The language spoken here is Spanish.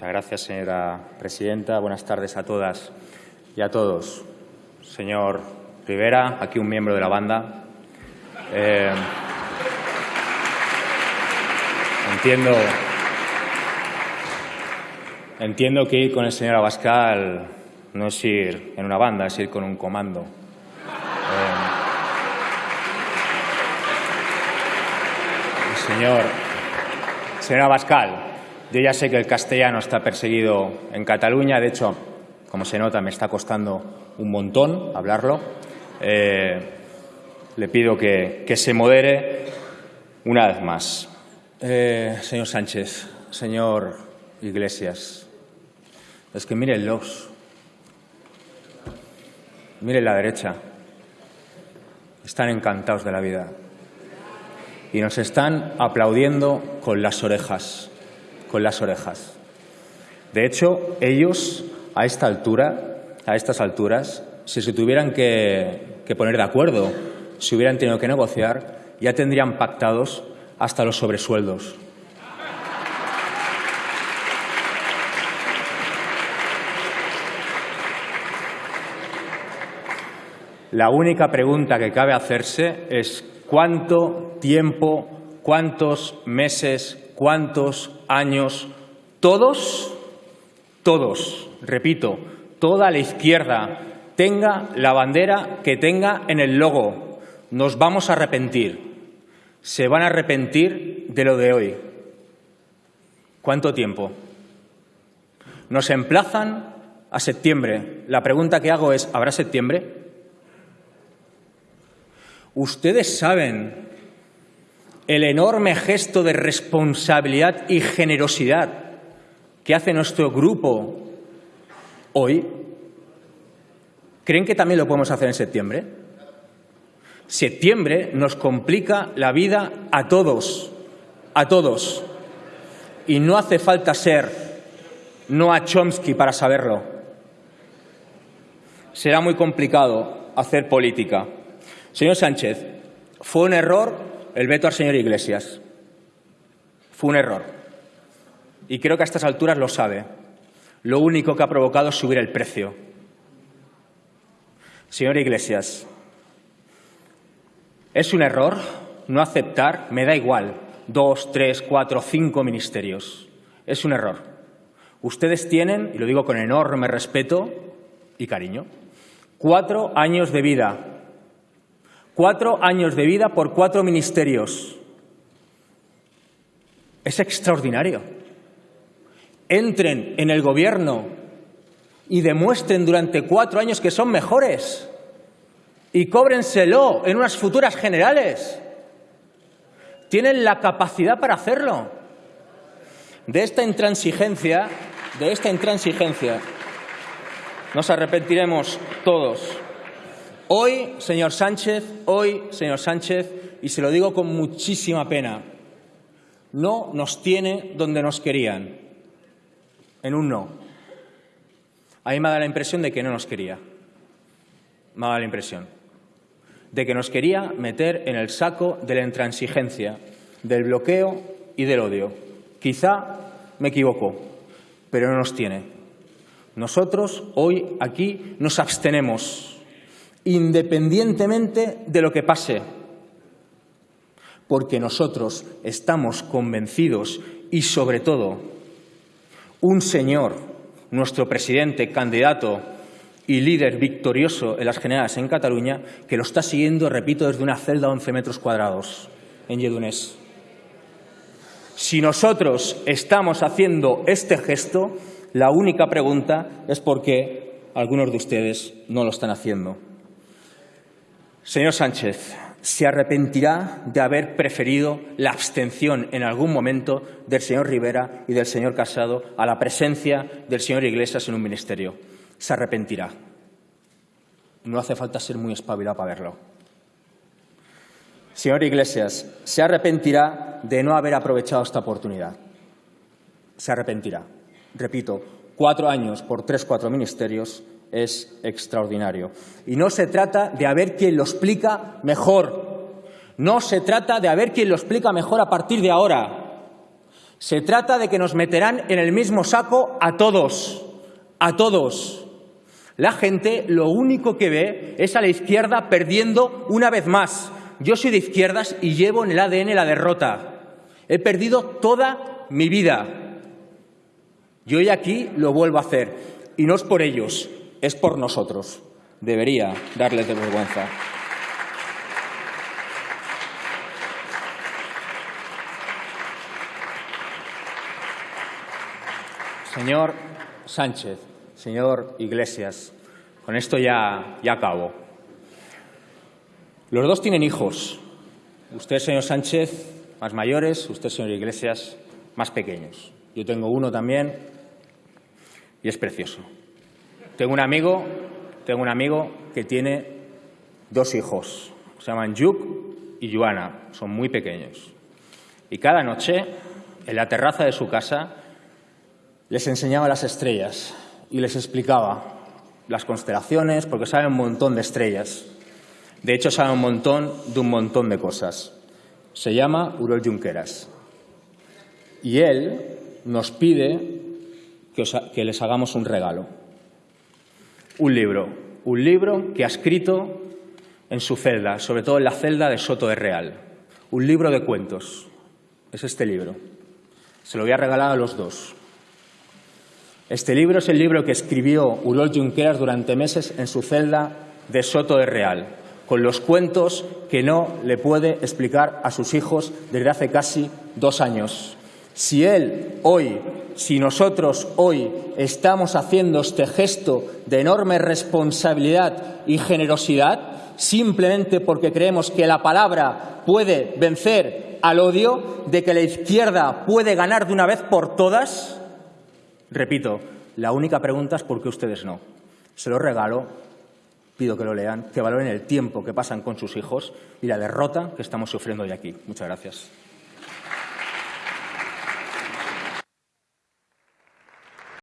Muchas gracias, señora presidenta. Buenas tardes a todas y a todos. Señor Rivera, aquí un miembro de la banda. Eh, entiendo, entiendo que ir con el señor Abascal no es ir en una banda, es ir con un comando. Eh, señor, señor Abascal, yo ya sé que el castellano está perseguido en Cataluña, de hecho, como se nota, me está costando un montón hablarlo. Eh, le pido que, se modere una vez más. Eh, señor Sánchez, señor Iglesias, es que mírenlos. Miren la derecha. Están encantados de la vida. Y nos están aplaudiendo con las orejas con las orejas. De hecho, ellos, a esta altura, a estas alturas, si se tuvieran que, que poner de acuerdo, si hubieran tenido que negociar, ya tendrían pactados hasta los sobresueldos. La única pregunta que cabe hacerse es cuánto tiempo, cuántos meses, cuántos años, todos, todos, repito, toda la izquierda tenga la bandera que tenga en el logo, nos vamos a arrepentir. Se van a arrepentir de lo de hoy. ¿Cuánto tiempo? Nos emplazan a septiembre. La pregunta que hago es, ¿habrá septiembre? Ustedes saben el enorme gesto de responsabilidad y generosidad que hace nuestro grupo hoy, ¿creen que también lo podemos hacer en septiembre? Septiembre nos complica la vida a todos, a todos. Y no hace falta ser Noah Chomsky para saberlo. Será muy complicado hacer política. Señor Sánchez, fue un error el veto al señor Iglesias. Fue un error. Y creo que a estas alturas lo sabe. Lo único que ha provocado es subir el precio. Señor Iglesias, es un error no aceptar, me da igual, dos, tres, cuatro, cinco ministerios. Es un error. Ustedes tienen, y lo digo con enorme respeto y cariño, cuatro años de vida Cuatro años de vida por cuatro ministerios. Es extraordinario. Entren en el gobierno y demuestren durante cuatro años que son mejores y cóbrenselo en unas futuras generales. Tienen la capacidad para hacerlo. De esta intransigencia, de esta intransigencia, nos arrepentiremos todos. Hoy, señor Sánchez, hoy, señor Sánchez, y se lo digo con muchísima pena, no nos tiene donde nos querían, en un no. A mí me da la impresión de que no nos quería. Me da la impresión de que nos quería meter en el saco de la intransigencia, del bloqueo y del odio. Quizá me equivoco, pero no nos tiene. Nosotros hoy aquí nos abstenemos independientemente de lo que pase, porque nosotros estamos convencidos y, sobre todo, un señor, nuestro presidente, candidato y líder victorioso en las generales en Cataluña, que lo está siguiendo, repito, desde una celda de 11 metros cuadrados en Yedunés. Si nosotros estamos haciendo este gesto, la única pregunta es por qué algunos de ustedes no lo están haciendo. Señor Sánchez, se arrepentirá de haber preferido la abstención en algún momento del señor Rivera y del señor Casado a la presencia del señor Iglesias en un ministerio. Se arrepentirá. No hace falta ser muy espabilado para verlo. Señor Iglesias, se arrepentirá de no haber aprovechado esta oportunidad. Se arrepentirá. Repito, cuatro años por tres, cuatro ministerios es extraordinario. Y no se trata de haber quien lo explica mejor. No se trata de haber quien lo explica mejor a partir de ahora. Se trata de que nos meterán en el mismo saco a todos, a todos. La gente lo único que ve es a la izquierda perdiendo una vez más. Yo soy de izquierdas y llevo en el ADN la derrota. He perdido toda mi vida. Y hoy aquí lo vuelvo a hacer. Y no es por ellos, es por nosotros. Debería darles de vergüenza. Señor Sánchez, señor Iglesias, con esto ya, ya acabo. Los dos tienen hijos. Usted, señor Sánchez, más mayores, usted, señor Iglesias, más pequeños. Yo tengo uno también y es precioso. Tengo un amigo, tengo un amigo que tiene dos hijos. Se llaman Yuk y Joana. Son muy pequeños. Y cada noche, en la terraza de su casa, les enseñaba las estrellas y les explicaba las constelaciones, porque saben un montón de estrellas. De hecho, saben un montón de un montón de cosas. Se llama Urol Junqueras. Y él nos pide que les hagamos un regalo. Un libro. Un libro que ha escrito en su celda, sobre todo en la celda de Soto de Real. Un libro de cuentos. Es este libro. Se lo voy a regalar a los dos. Este libro es el libro que escribió Urol Junqueras durante meses en su celda de Soto de Real, con los cuentos que no le puede explicar a sus hijos desde hace casi dos años. Si él hoy, si nosotros hoy estamos haciendo este gesto de enorme responsabilidad y generosidad, simplemente porque creemos que la palabra puede vencer al odio, de que la izquierda puede ganar de una vez por todas, Repito, la única pregunta es por qué ustedes no. Se lo regalo, pido que lo lean, que valoren el tiempo que pasan con sus hijos y la derrota que estamos sufriendo hoy aquí. Muchas gracias.